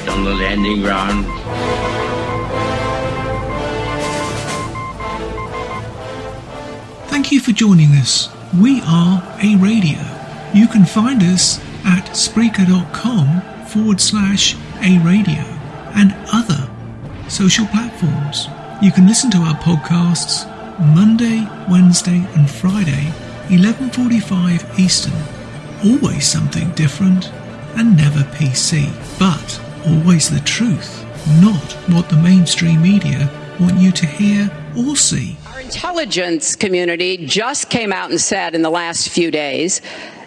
right on the landing ground. Thank you for joining us. We are A Radio. You can find us at Spreaker.com forward slash A Radio and other social platforms. You can listen to our podcasts Monday, Wednesday and Friday, 11.45 Eastern. Always something different and never PC, but always the truth, not what the mainstream media want you to hear or see. Our intelligence community just came out and said in the last few days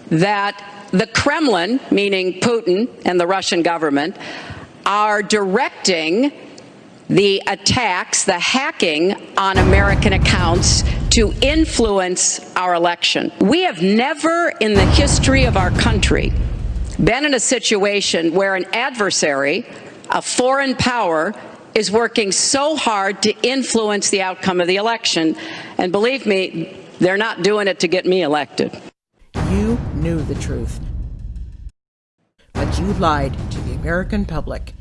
that the Kremlin, meaning Putin and the Russian government, are directing the attacks, the hacking on American accounts to influence our election. We have never in the history of our country been in a situation where an adversary, a foreign power, is working so hard to influence the outcome of the election. And believe me, they're not doing it to get me elected. You knew the truth. But you lied to the American public.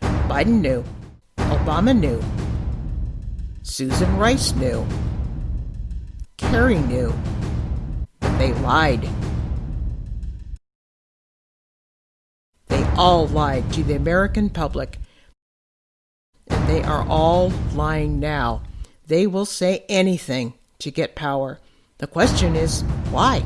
Biden knew. Obama knew. Susan Rice knew. Kerry knew. They lied. All lied to the American public. And they are all lying now. They will say anything to get power. The question is, why?